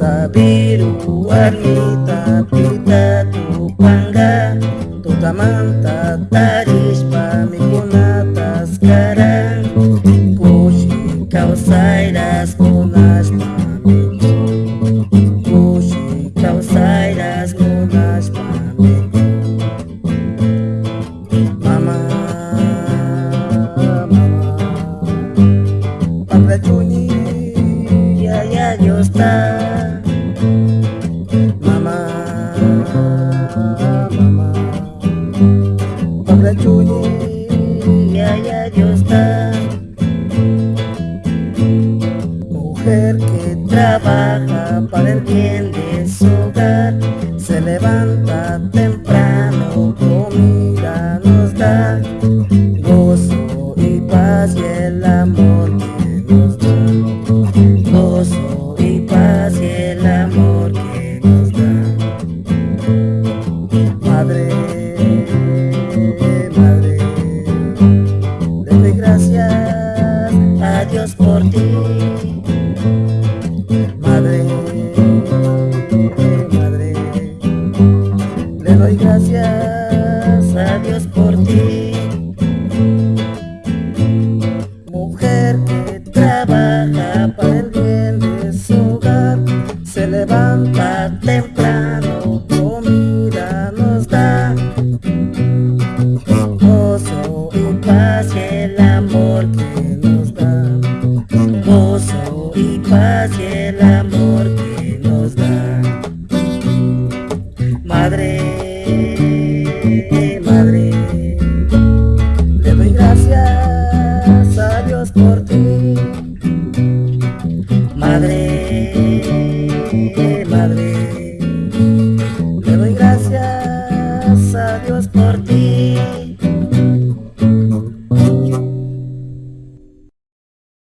sabiru arita tá pita tu panga tu tamanta taris pamikunata skara ya Dios está Mujer que trabaja para el bien de su hogar Se levanta temprano, comida nos da. Gozo y paz y el amor que nos da. Gozo y paz y el amor que nos da. Madre, Dios por ti. Mujer que trabaja para el bien de su hogar Se levanta temprano, comida nos da. Gozo y paz y el amor que nos da. Gozo y paz y el amor Gracias a Dios por ti.